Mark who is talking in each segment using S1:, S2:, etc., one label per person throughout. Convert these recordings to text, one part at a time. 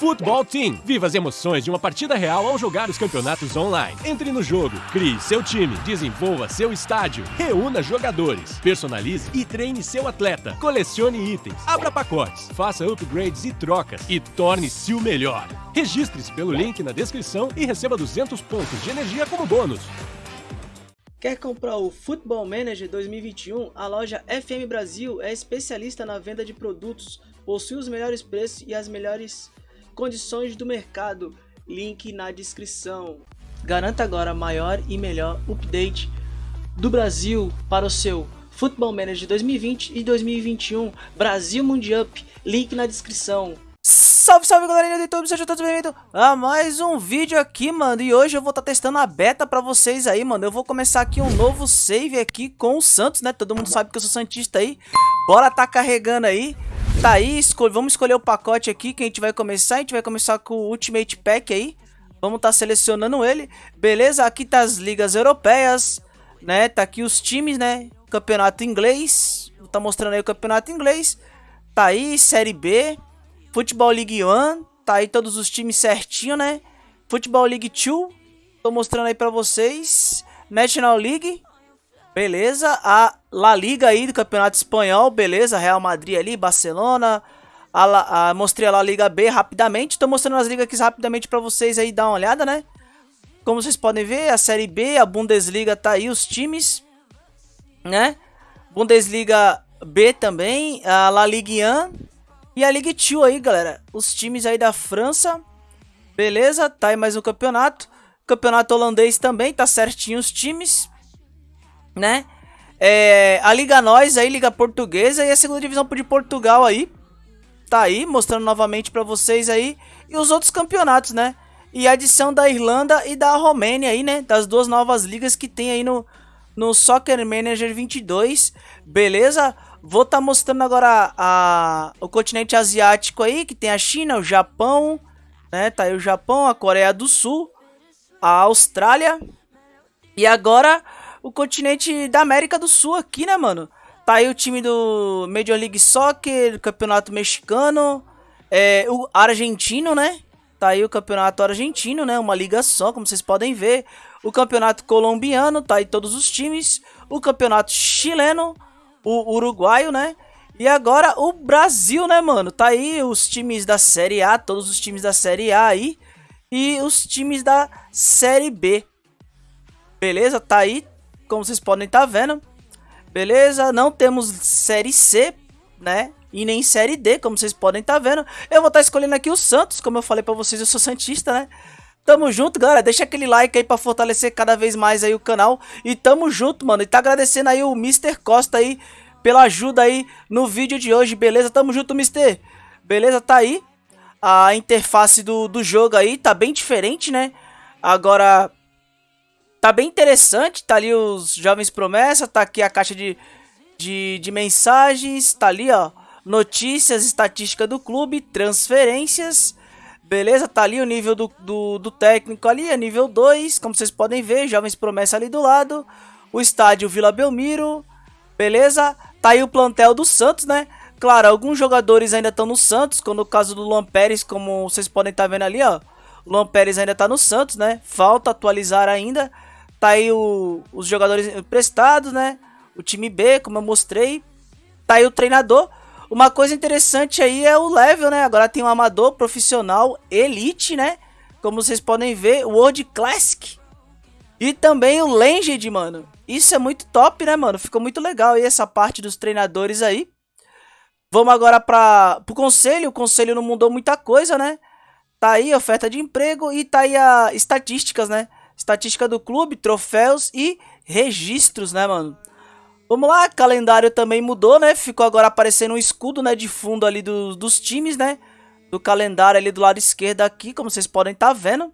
S1: Futebol Team. Viva as emoções de uma partida real ao jogar os campeonatos online. Entre no jogo, crie seu time, desenvolva seu estádio, reúna jogadores, personalize e treine seu atleta, colecione itens, abra pacotes, faça upgrades e trocas e torne-se o melhor. Registre-se pelo link na descrição e receba 200 pontos de energia como bônus.
S2: Quer comprar o Football Manager 2021? A loja FM Brasil é especialista na venda de produtos, possui os melhores preços e as melhores condições do mercado. Link na descrição. Garanta agora maior e melhor update do Brasil para o seu Football Manager 2020 e 2021 Brasil Mundial. Link na descrição. Salve, salve galerinha do YouTube, sejam todos bem-vindos a mais um vídeo aqui, mano E hoje eu vou estar tá testando a beta pra vocês aí, mano Eu vou começar aqui um novo save aqui com o Santos, né? Todo mundo sabe que eu sou Santista aí Bora tá carregando aí Tá aí, escolhe, vamos escolher o pacote aqui que a gente vai começar. A gente vai começar com o Ultimate Pack aí. Vamos estar tá selecionando ele. Beleza, aqui tá as ligas europeias, né? Tá aqui os times, né? Campeonato inglês. Tá mostrando aí o campeonato inglês. Tá aí, Série B. Futebol League 1. Tá aí todos os times certinho, né? Futebol League 2. Tô mostrando aí pra vocês. National League. Beleza, a La Liga aí do Campeonato Espanhol, beleza, Real Madrid ali, Barcelona, a, a, mostrei a La Liga B rapidamente, tô mostrando as ligas aqui rapidamente pra vocês aí dar uma olhada, né? Como vocês podem ver, a Série B, a Bundesliga tá aí, os times, né? Bundesliga B também, a La Ligue 1 e a Ligue 2 aí, galera, os times aí da França, beleza, tá aí mais um campeonato, campeonato holandês também, tá certinho os times, né? É, a Liga Nós aí, Liga Portuguesa e a segunda divisão de Portugal aí. Tá aí, mostrando novamente pra vocês aí. E os outros campeonatos, né? E a adição da Irlanda e da Romênia aí, né? Das duas novas ligas que tem aí no, no Soccer Manager 22. Beleza? Vou estar tá mostrando agora a, o continente asiático aí, que tem a China, o Japão, né? Tá aí o Japão, a Coreia do Sul, a Austrália. E agora o continente da América do Sul aqui, né, mano? Tá aí o time do Major League Soccer, Campeonato Mexicano, é, o argentino, né? Tá aí o Campeonato Argentino, né? Uma liga só, como vocês podem ver. O Campeonato Colombiano, tá aí todos os times. O Campeonato Chileno, o Uruguaio, né? E agora o Brasil, né, mano? Tá aí os times da Série A, todos os times da Série A aí. E os times da Série B. Beleza? Tá aí como vocês podem estar tá vendo. Beleza? Não temos Série C, né? E nem Série D, como vocês podem estar tá vendo. Eu vou estar tá escolhendo aqui o Santos, como eu falei pra vocês, eu sou Santista, né? Tamo junto, galera. Deixa aquele like aí pra fortalecer cada vez mais aí o canal. E tamo junto, mano. E tá agradecendo aí o Mr. Costa aí pela ajuda aí no vídeo de hoje, beleza? Tamo junto, Mr. Beleza? Tá aí. A interface do, do jogo aí tá bem diferente, né? Agora, Tá bem interessante, tá ali os Jovens Promessa, tá aqui a caixa de, de, de mensagens, tá ali, ó, notícias, estatística do clube, transferências, beleza? Tá ali o nível do, do, do técnico ali, é nível 2, como vocês podem ver, Jovens Promessa ali do lado, o estádio Vila Belmiro, beleza? Tá aí o plantel do Santos, né? Claro, alguns jogadores ainda estão no Santos, como no caso do Luan Pérez, como vocês podem estar tá vendo ali, ó. O Luan Pérez ainda tá no Santos, né? Falta atualizar ainda. Tá aí o, os jogadores emprestados, né? O time B, como eu mostrei. Tá aí o treinador. Uma coisa interessante aí é o level, né? Agora tem um amador, profissional, elite, né? Como vocês podem ver, o World Classic. E também o Legend, mano. Isso é muito top, né, mano? Ficou muito legal aí essa parte dos treinadores aí. Vamos agora para o conselho. O conselho não mudou muita coisa, né? Tá aí a oferta de emprego e tá aí as estatísticas, né? Estatística do clube, troféus e registros, né, mano? Vamos lá, calendário também mudou, né? Ficou agora aparecendo um escudo, né, de fundo ali do, dos times, né? Do calendário ali do lado esquerdo aqui, como vocês podem estar tá vendo.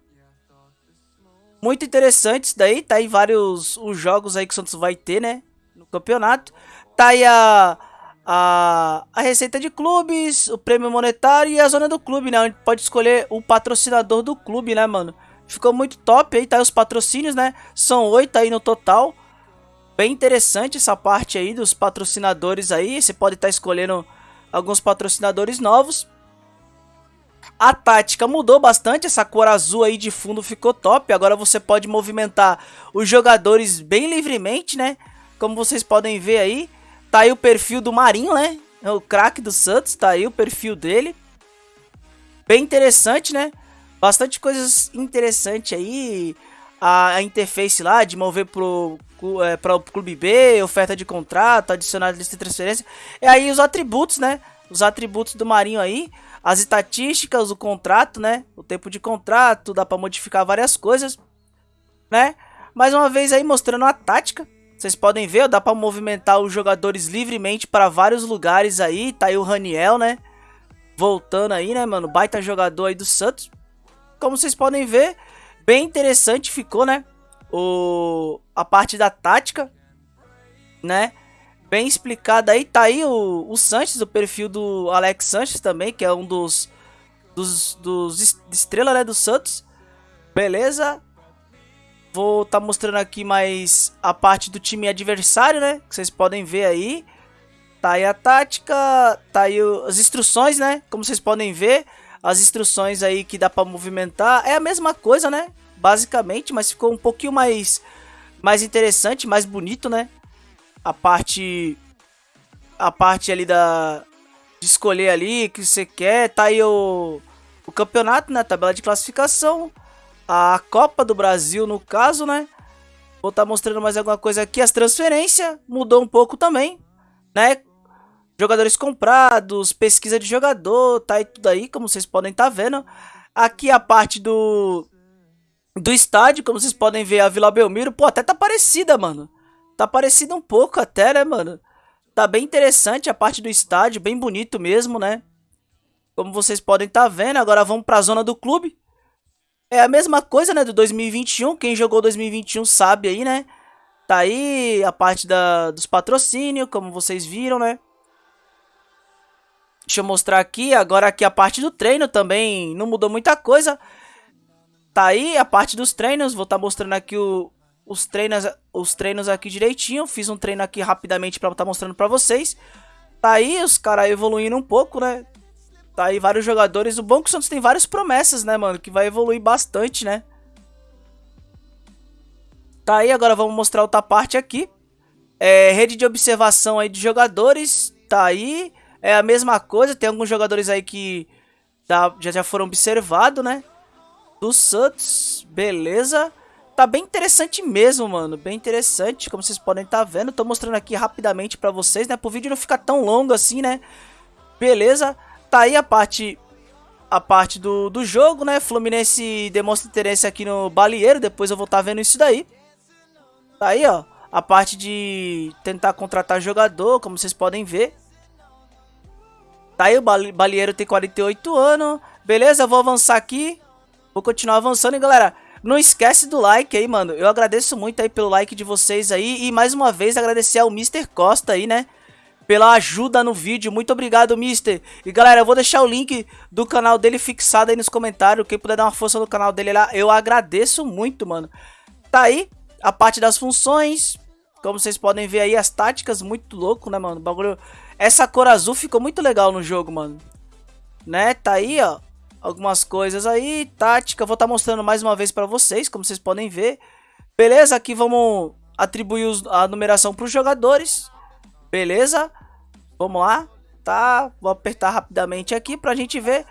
S2: Muito interessante isso daí, tá aí vários os jogos aí que o Santos vai ter, né? No campeonato. Tá aí a, a, a receita de clubes, o prêmio monetário e a zona do clube, né? Onde pode escolher o patrocinador do clube, né, mano? Ficou muito top aí, tá os patrocínios, né? São oito aí no total. Bem interessante essa parte aí dos patrocinadores aí. Você pode estar tá escolhendo alguns patrocinadores novos. A tática mudou bastante, essa cor azul aí de fundo ficou top. Agora você pode movimentar os jogadores bem livremente, né? Como vocês podem ver aí. Tá aí o perfil do Marinho, né? É o craque do Santos, tá aí o perfil dele. Bem interessante, né? Bastante coisas interessantes aí. A, a interface lá de mover pro, é, para o clube B, oferta de contrato, adicionar lista de transferência. E aí os atributos, né? Os atributos do Marinho aí as estatísticas, o contrato, né? O tempo de contrato, dá para modificar várias coisas, né? Mais uma vez aí mostrando a tática. Vocês podem ver, dá para movimentar os jogadores livremente para vários lugares aí. Tá aí o Raniel, né? Voltando aí, né, mano? Baita jogador aí do Santos. Como vocês podem ver, bem interessante ficou, né? O a parte da tática, né? bem explicada aí. Tá aí o, o Sanches, o perfil do Alex Sanches também, que é um dos, dos, dos né, do Santos. Beleza. Vou estar tá mostrando aqui mais a parte do time adversário, né? Que vocês podem ver aí. Tá aí a tática, tá aí as instruções, né? Como vocês podem ver, as instruções aí que dá para movimentar. É a mesma coisa, né? Basicamente, mas ficou um pouquinho mais, mais interessante, mais bonito, né? a parte a parte ali da de escolher ali que você quer, tá aí o, o campeonato, né, tabela de classificação, a Copa do Brasil no caso, né? Vou estar tá mostrando mais alguma coisa aqui, as transferências mudou um pouco também, né? Jogadores comprados, pesquisa de jogador, tá aí tudo aí, como vocês podem estar tá vendo. Aqui a parte do do estádio, como vocês podem ver, a Vila Belmiro, pô, até tá parecida, mano. Tá parecido um pouco até, né, mano? Tá bem interessante a parte do estádio, bem bonito mesmo, né? Como vocês podem estar tá vendo, agora vamos pra zona do clube. É a mesma coisa, né, do 2021. Quem jogou 2021 sabe aí, né? Tá aí a parte da, dos patrocínios, como vocês viram, né? Deixa eu mostrar aqui. Agora aqui a parte do treino também não mudou muita coisa. Tá aí a parte dos treinos. Vou estar tá mostrando aqui o, os treinos, os treinos aqui direitinho. Fiz um treino aqui rapidamente para estar tá mostrando para vocês. Tá aí os caras evoluindo um pouco, né? Tá aí vários jogadores. O bom é que o Santos tem várias promessas, né, mano? Que vai evoluir bastante, né? Tá aí, agora vamos mostrar outra parte aqui. É, rede de observação aí de jogadores. Tá aí. É a mesma coisa. Tem alguns jogadores aí que já, já foram observados, né? Do Santos. Beleza. Tá bem interessante mesmo, mano. Bem interessante, como vocês podem estar tá vendo. Tô mostrando aqui rapidamente pra vocês, né? Pro vídeo não ficar tão longo assim, né? Beleza. Tá aí a parte a parte do, do jogo, né? Fluminense demonstra interesse aqui no Balieiro. Depois eu vou estar tá vendo isso daí. Tá aí, ó. A parte de tentar contratar jogador, como vocês podem ver. Tá aí, o Balieiro tem 48 anos. Beleza, eu vou avançar aqui. Vou continuar avançando, e galera... Não esquece do like aí, mano. Eu agradeço muito aí pelo like de vocês aí. E mais uma vez agradecer ao Mr. Costa aí, né? Pela ajuda no vídeo. Muito obrigado, Mister. E galera, eu vou deixar o link do canal dele fixado aí nos comentários. Quem puder dar uma força no canal dele lá, eu agradeço muito, mano. Tá aí a parte das funções. Como vocês podem ver aí, as táticas, muito louco, né, mano? O bagulho... Essa cor azul ficou muito legal no jogo, mano. Né? Tá aí, ó algumas coisas aí, tática, vou estar tá mostrando mais uma vez para vocês, como vocês podem ver. Beleza? Aqui vamos atribuir a numeração para os jogadores. Beleza? Vamos lá, tá? Vou apertar rapidamente aqui para a gente ver.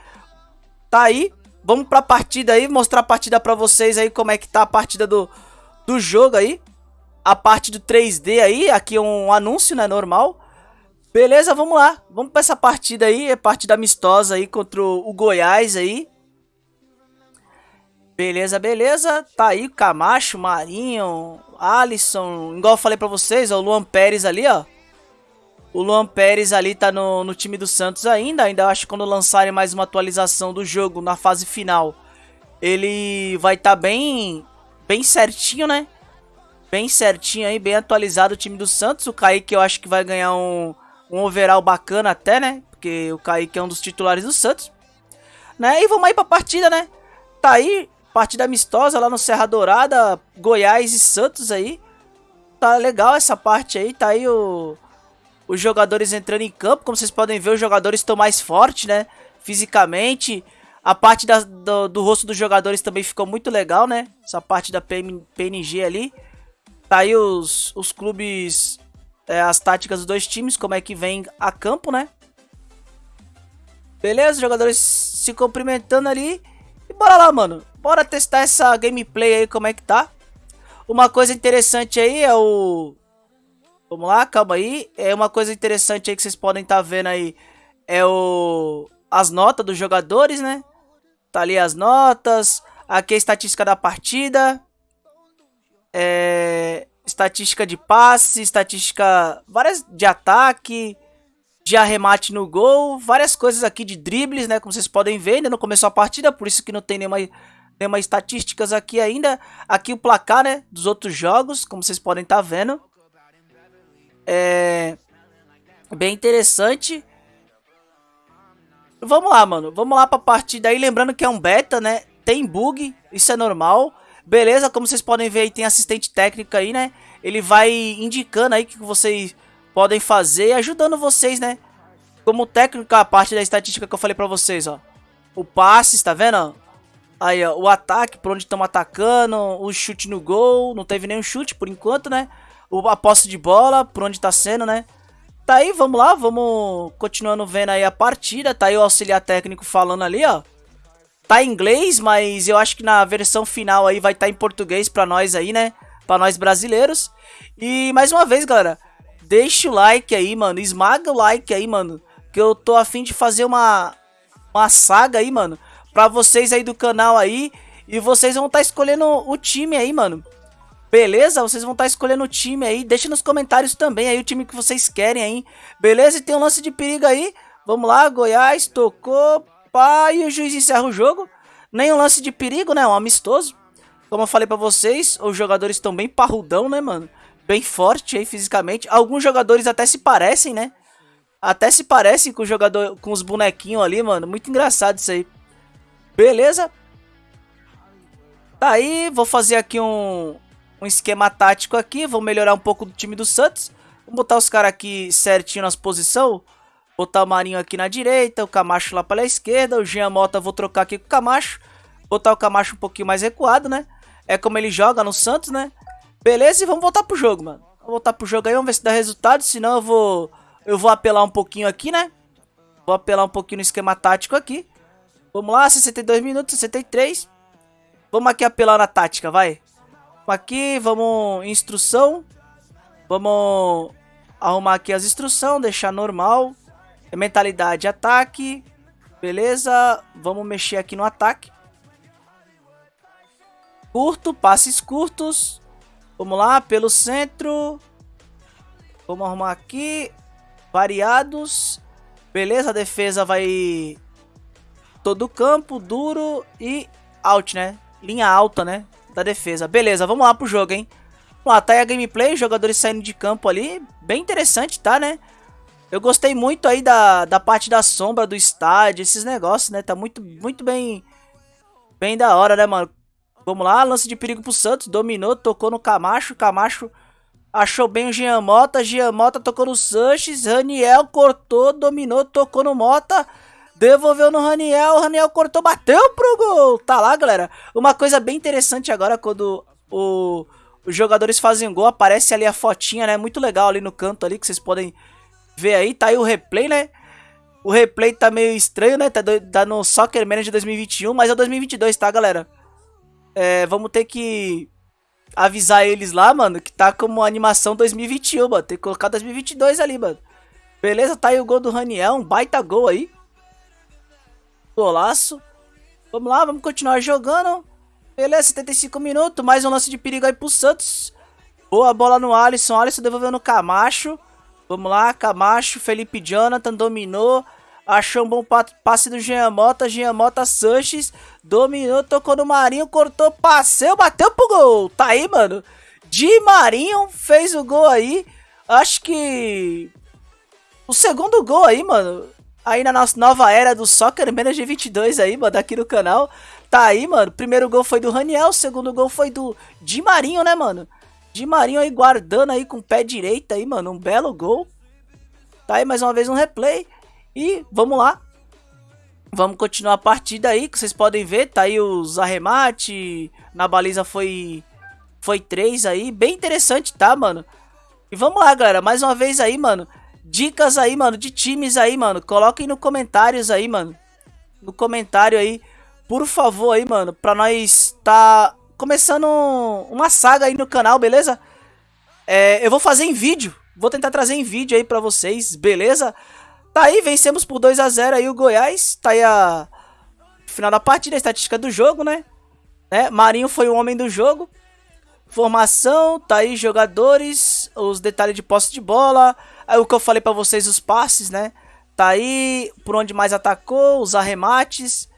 S2: Tá aí. Vamos para a partida aí, mostrar a partida para vocês aí como é que tá a partida do, do jogo aí. A parte do 3D aí, aqui é um anúncio, né, normal. Beleza, vamos lá. Vamos pra essa partida aí. É partida amistosa aí contra o Goiás aí. Beleza, beleza. Tá aí o Camacho, Marinho, Alisson. Igual eu falei pra vocês, ó, o Luan Pérez ali, ó. O Luan Pérez ali tá no, no time do Santos ainda. Ainda acho que quando lançarem mais uma atualização do jogo na fase final, ele vai estar tá bem, bem certinho, né? Bem certinho aí, bem atualizado o time do Santos. O Kaique eu acho que vai ganhar um um overall bacana até, né? Porque o Kaique é um dos titulares do Santos. Né? E vamos aí pra partida, né? Tá aí, partida amistosa lá no Serra Dourada, Goiás e Santos aí. Tá legal essa parte aí, tá aí o, os jogadores entrando em campo. Como vocês podem ver, os jogadores estão mais fortes, né? Fisicamente. A parte da, do, do, rosto dos jogadores também ficou muito legal, né? Essa parte da PNG ali. Tá aí os, os clubes, é, as táticas dos dois times, como é que vem a campo, né? Beleza, os jogadores se cumprimentando ali. E bora lá, mano. Bora testar essa gameplay aí, como é que tá. Uma coisa interessante aí é o... Vamos lá, calma aí. É uma coisa interessante aí que vocês podem estar tá vendo aí. É o... As notas dos jogadores, né? Tá ali as notas. Aqui a estatística da partida. É... Estatística de passe, estatística... Várias de ataque de arremate no gol, várias coisas aqui de dribles, né, como vocês podem ver, ainda não começou a partida, por isso que não tem nenhuma, nenhuma estatísticas aqui ainda. Aqui o placar, né, dos outros jogos, como vocês podem estar tá vendo. É bem interessante. Vamos lá, mano, vamos lá pra partida aí, lembrando que é um beta, né, tem bug, isso é normal. Beleza, como vocês podem ver aí, tem assistente técnico aí, né, ele vai indicando aí que vocês podem fazer, ajudando vocês, né? Como técnico, a parte da estatística que eu falei pra vocês, ó. O passe, tá vendo? Aí, ó, o ataque, por onde estão atacando, o chute no gol, não teve nenhum chute por enquanto, né? O, a posse de bola, por onde tá sendo, né? Tá aí, vamos lá, vamos continuando vendo aí a partida. Tá aí o auxiliar técnico falando ali, ó. Tá em inglês, mas eu acho que na versão final aí vai estar tá em português pra nós aí, né? Pra nós brasileiros. E mais uma vez, galera, Deixa o like aí, mano. Esmaga o like aí, mano. Que eu tô afim de fazer uma, uma saga aí, mano. Pra vocês aí do canal aí. E vocês vão estar tá escolhendo o time aí, mano. Beleza? Vocês vão estar tá escolhendo o time aí. Deixa nos comentários também aí o time que vocês querem aí. Beleza? E tem um lance de perigo aí. Vamos lá, Goiás, tocou. Pá, e o juiz encerra o jogo. Nem um lance de perigo, né? Um amistoso. Como eu falei pra vocês, os jogadores estão bem parrudão, né, mano? bem forte aí fisicamente. Alguns jogadores até se parecem, né? Até se parecem com o jogador, com os bonequinhos ali, mano. Muito engraçado isso aí. Beleza? Tá aí, vou fazer aqui um, um esquema tático aqui. Vou melhorar um pouco do time do Santos. Vou botar os caras aqui certinho nas posições. Botar o Marinho aqui na direita, o Camacho lá pela esquerda. O Jean Mota vou trocar aqui com o Camacho. Botar o Camacho um pouquinho mais recuado, né? É como ele joga no Santos, né? Beleza, e vamos voltar pro jogo, mano. Vamos voltar pro jogo aí, vamos ver se dá resultado. Senão eu vou, eu vou apelar um pouquinho aqui, né? Vou apelar um pouquinho no esquema tático aqui. Vamos lá, 62 minutos, 63. Vamos aqui apelar na tática, vai. Vamos aqui, vamos instrução. Vamos arrumar aqui as instruções, deixar normal. Mentalidade, ataque. Beleza, vamos mexer aqui no ataque. Curto, passes curtos. Vamos lá, pelo centro. Vamos arrumar aqui. Variados. Beleza, a defesa vai... Todo campo, duro e out, né? Linha alta, né? Da defesa. Beleza, vamos lá pro jogo, hein? Vamos lá, tá aí a gameplay, jogadores saindo de campo ali. Bem interessante, tá, né? Eu gostei muito aí da, da parte da sombra do estádio, esses negócios, né? Tá muito, muito bem... Bem da hora, né, mano? Vamos lá, lance de perigo pro Santos, dominou, tocou no Camacho, Camacho achou bem o Jean Mota, Jean Mota tocou no Sanches, Raniel cortou, dominou, tocou no Mota, devolveu no Raniel, Raniel cortou, bateu pro gol. Tá lá, galera. Uma coisa bem interessante agora quando o, os jogadores fazem gol, aparece ali a fotinha, né? Muito legal ali no canto ali que vocês podem ver aí, tá aí o replay, né? O replay tá meio estranho, né? Tá, do, tá no Soccer Manager 2021, mas é 2022, tá, galera? é, vamos ter que avisar eles lá, mano, que tá como animação 2021, mano. Tem que colocar 2022 ali, mano. Beleza, tá aí o gol do Raniel, um baita gol aí. Golaço. Vamos lá, vamos continuar jogando. Beleza, 75 minutos, mais um lance de perigo aí pro Santos. Boa bola no Alisson, Alisson devolveu no Camacho. Vamos lá, Camacho, Felipe Jonathan dominou. Achou um bom passe do Jean Mota. Jean Mota Sanches dominou, tocou no Marinho, cortou, passeu, bateu pro gol. Tá aí, mano. Di Marinho fez o gol aí. Acho que o segundo gol aí, mano. Aí na nossa nova era do Soccer Manager 22 aí, mano, aqui no canal. Tá aí, mano. Primeiro gol foi do Raniel, segundo gol foi do Di Marinho, né, mano? Di Marinho aí guardando aí com o pé direito aí, mano. Um belo gol. Tá aí mais uma vez um replay. E vamos lá. Vamos continuar a partida aí, que vocês podem ver, tá aí os arremate, na baliza foi foi três aí, bem interessante, tá, mano? E vamos lá, galera, mais uma vez aí, mano, dicas aí, mano, de times aí, mano, coloquem no comentários aí, mano, no comentário aí, por favor aí, mano, pra nós tá começando uma saga aí no canal, beleza? É, eu vou fazer em vídeo, vou tentar trazer em vídeo aí pra vocês, beleza? Tá aí, vencemos por 2 a 0 aí o Goiás. Tá aí a final da partida, a estatística do jogo, né? né? Marinho foi o homem do jogo. Formação, tá aí jogadores, os detalhes de posse de bola. Aí o que eu falei pra vocês, os passes, né? Tá aí por onde mais atacou, os arremates.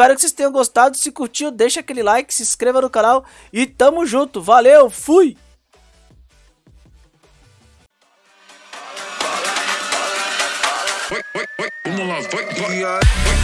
S2: Espero que vocês tenham gostado. Se curtiu, deixa aquele like, se inscreva no canal. E tamo junto. Valeu, fui! Vamos lá, vai, vai.